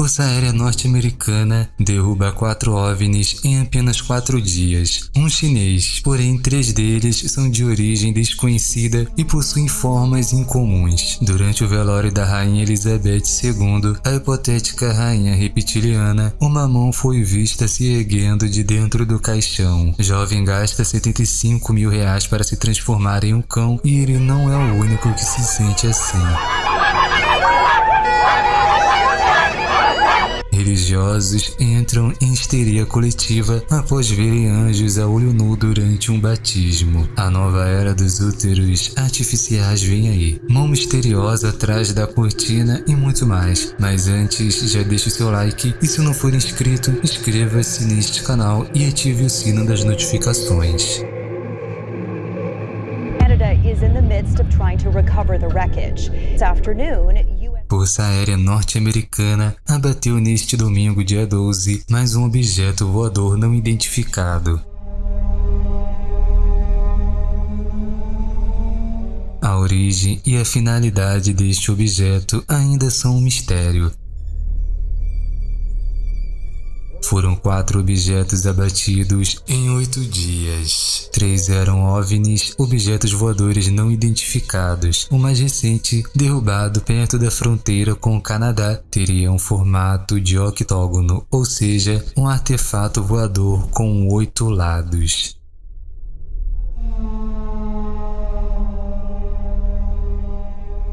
Força Aérea Norte-Americana derruba quatro OVNIs em apenas quatro dias. Um chinês, porém três deles são de origem desconhecida e possuem formas incomuns. Durante o velório da Rainha Elizabeth II, a hipotética Rainha Reptiliana, uma mão foi vista se erguendo de dentro do caixão. Jovem gasta 75 mil reais para se transformar em um cão e ele não é o único que se sente assim. Religiosos entram em histeria coletiva após verem anjos a olho nu durante um batismo. A nova era dos úteros artificiais vem aí. Mão misteriosa atrás da cortina e muito mais. Mas antes, já deixe o seu like e se não for inscrito, inscreva-se neste canal e ative o sino das notificações. Canada is in the midst of trying to recover the wreckage. This afternoon, Força Aérea Norte-Americana abateu neste domingo, dia 12, mais um objeto voador não identificado. A origem e a finalidade deste objeto ainda são um mistério, Foram quatro objetos abatidos em oito dias. Três eram OVNIs, objetos voadores não identificados. O mais recente, derrubado perto da fronteira com o Canadá, teria um formato de octógono, ou seja, um artefato voador com oito lados.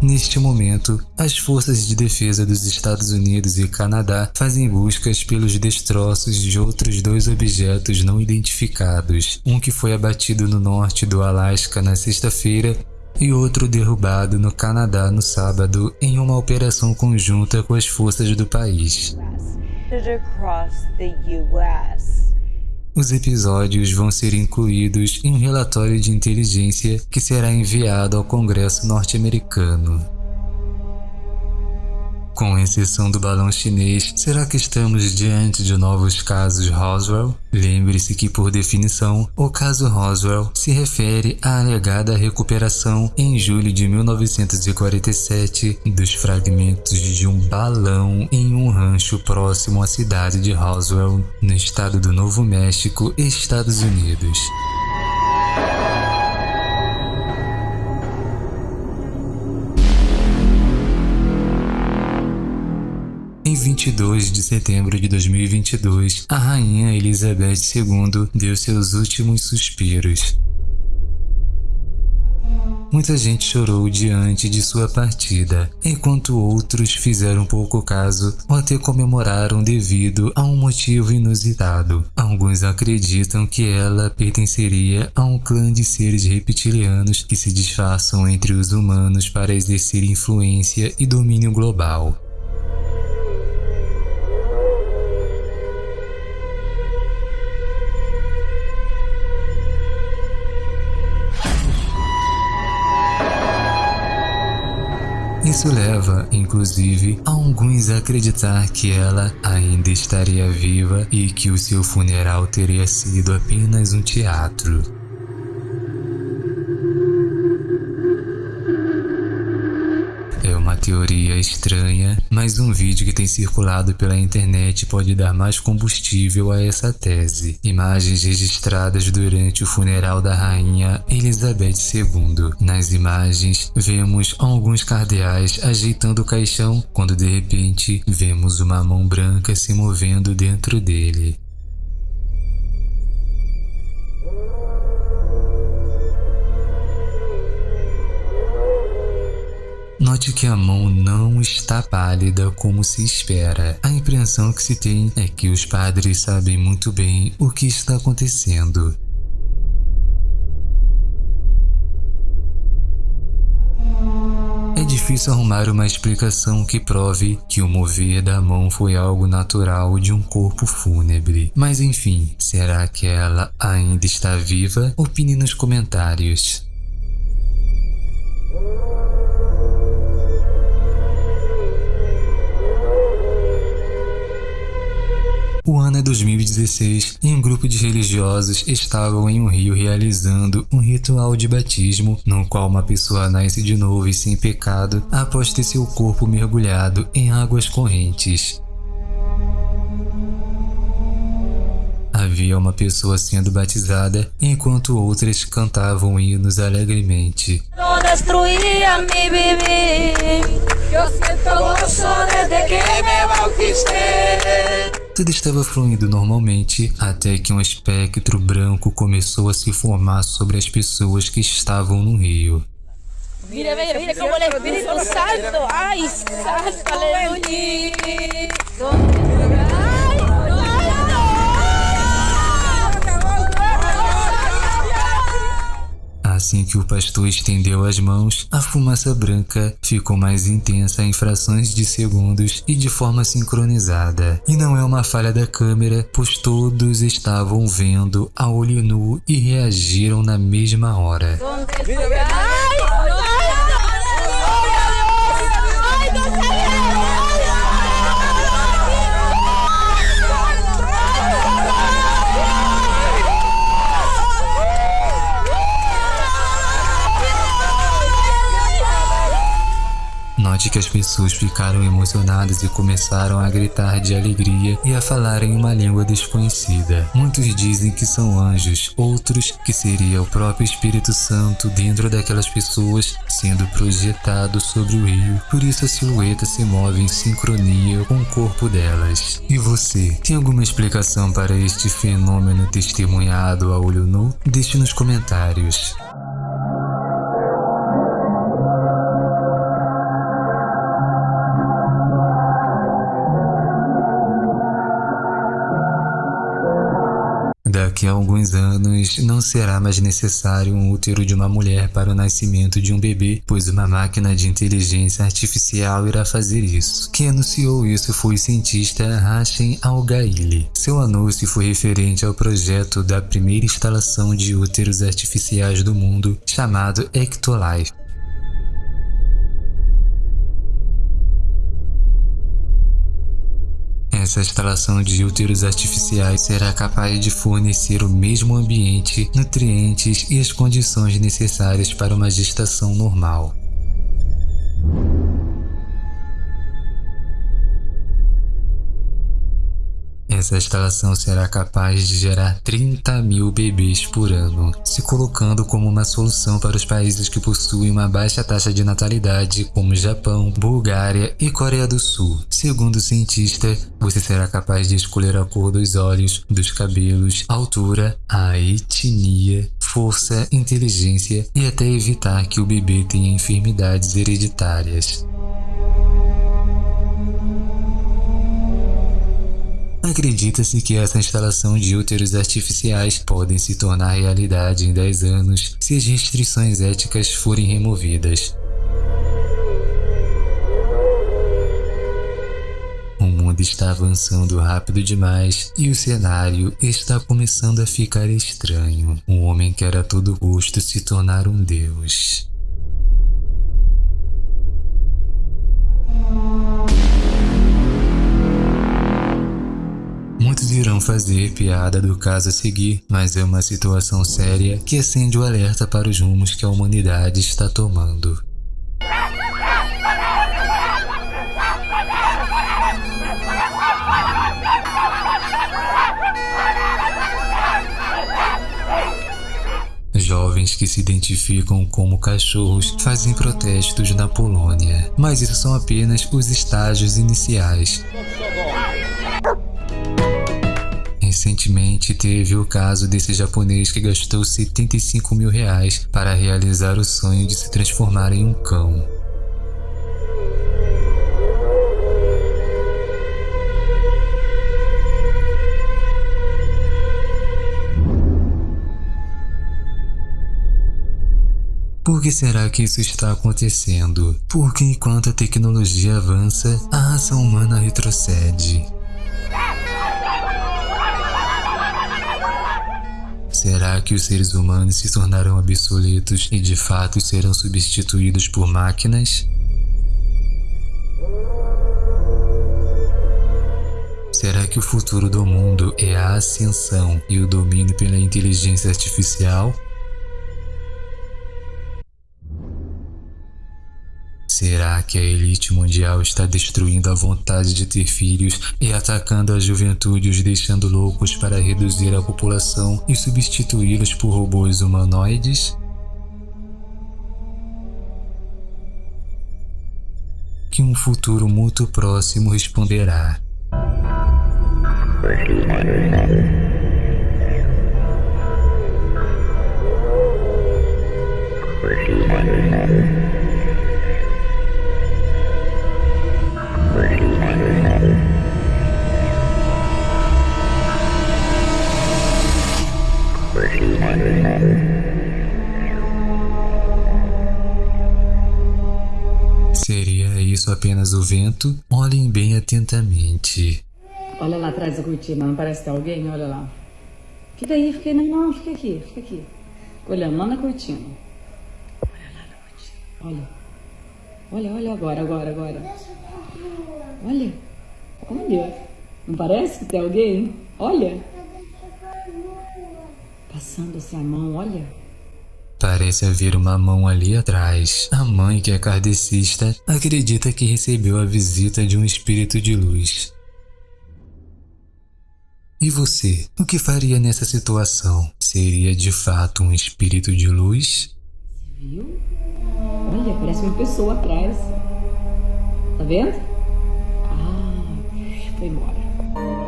Neste momento, as forças de defesa dos Estados Unidos e Canadá fazem buscas pelos destroços de outros dois objetos não identificados, um que foi abatido no norte do Alasca na sexta-feira e outro derrubado no Canadá no sábado em uma operação conjunta com as forças do país. Os episódios vão ser incluídos em um relatório de inteligência que será enviado ao Congresso norte-americano. Com exceção do balão chinês, será que estamos diante de novos casos Roswell? Lembre-se que, por definição, o caso Roswell se refere à alegada recuperação em julho de 1947 dos fragmentos de um balão em um rancho próximo à cidade de Roswell, no estado do Novo México, Estados Unidos. 22 de setembro de 2022, a rainha Elizabeth II deu seus últimos suspiros. Muita gente chorou diante de sua partida, enquanto outros fizeram pouco caso ou até comemoraram devido a um motivo inusitado. Alguns acreditam que ela pertenceria a um clã de seres reptilianos que se disfarçam entre os humanos para exercer influência e domínio global. Isso leva, inclusive, a alguns a acreditar que ela ainda estaria viva e que o seu funeral teria sido apenas um teatro. Teoria estranha, mas um vídeo que tem circulado pela internet pode dar mais combustível a essa tese. Imagens registradas durante o funeral da rainha Elizabeth II. Nas imagens, vemos alguns cardeais ajeitando o caixão, quando de repente vemos uma mão branca se movendo dentro dele. Note que a mão não está pálida como se espera. A impressão que se tem é que os padres sabem muito bem o que está acontecendo. É difícil arrumar uma explicação que prove que o mover da mão foi algo natural de um corpo fúnebre. Mas enfim, será que ela ainda está viva? Opine nos comentários. O ano é 2016 e um grupo de religiosos estavam em um rio realizando um ritual de batismo, no qual uma pessoa nasce de novo e sem pecado após ter seu corpo mergulhado em águas correntes. Havia uma pessoa sendo batizada, enquanto outras cantavam hinos alegremente. Eu que me tudo estava fluindo normalmente até que um espectro branco começou a se formar sobre as pessoas que estavam no rio. Mire cómo el Espíritu Santo, ay, santo, aleluya. Assim que o pastor estendeu as mãos, a fumaça branca ficou mais intensa em frações de segundos e de forma sincronizada. E não é uma falha da câmera, pois todos estavam vendo a olho nu e reagiram na mesma hora. ¿Dónde estoy? Note que as pessoas ficaram emocionadas e começaram a gritar de alegria e a falar em uma língua desconhecida. Muitos dizem que são anjos, outros que seria o próprio Espírito Santo dentro daquelas pessoas sendo projetado sobre o rio. Por isso a silhueta se move em sincronia com o corpo delas. E você, tem alguma explicação para este fenômeno testemunhado a olho nu? Deixe nos comentários. A alguns anos, não será mais necessário um útero de uma mulher para o nascimento de um bebê, pois uma máquina de inteligência artificial irá fazer isso. Quem anunciou isso foi o cientista Hashem Al-Gaili. Seu anúncio foi referente ao projeto da primeira instalação de úteros artificiais do mundo, chamado Ectolife. Essa instalação de úteros artificiais será capaz de fornecer o mesmo ambiente, nutrientes e as condições necessárias para uma gestação normal. Essa instalação será capaz de gerar 30 mil bebês por ano, se colocando como uma solução para os países que possuem uma baixa taxa de natalidade, como Japão, Bulgária e Coreia do Sul. Segundo o cientista, você será capaz de escolher a cor dos olhos, dos cabelos, altura, a etnia, força, inteligência e até evitar que o bebê tenha enfermidades hereditárias. Acredita-se que essa instalação de úteros artificiais podem se tornar realidade em 10 anos se as restrições éticas forem removidas. O mundo está avançando rápido demais e o cenário está começando a ficar estranho. Um homem quer a todo custo se tornar um deus. Irão fazer piada do caso a seguir, mas é uma situação séria que acende o alerta para os rumos que a humanidade está tomando. Jovens que se identificam como cachorros fazem protestos na Polônia, mas isso são apenas os estágios iniciais. Recentemente teve o caso desse japonês que gastou 75 mil reais para realizar o sonho de se transformar em um cão. Por que será que isso está acontecendo? Porque enquanto a tecnologia avança, a raça humana retrocede. Será que os seres humanos se tornarão obsoletos e de fato serão substituídos por máquinas? Será que o futuro do mundo é a ascensão e o domínio pela inteligência artificial? Que a elite mundial está destruindo a vontade de ter filhos e atacando a juventude, os deixando loucos para reduzir a população e substituí-los por robôs humanoides? Que um futuro muito próximo responderá. Isso apenas o vento? Olhem bem atentamente. Olha lá atrás da cortina, não parece que tem alguém? Olha lá. Fica aí, fica aí. Não, não, fica aqui, fica aqui. Olhando lá na cortina. Olha lá na cortina. Olha. Olha, olha agora, agora, agora. Olha. Olha. Não parece que tem alguém? Olha. Passando-se a mão, olha. Parece haver uma mão ali atrás. A mãe, que é kardecista, acredita que recebeu a visita de um espírito de luz. E você, o que faria nessa situação? Seria de fato um espírito de luz? Viu? Olha, parece uma pessoa atrás. Tá vendo? Ah, foi embora.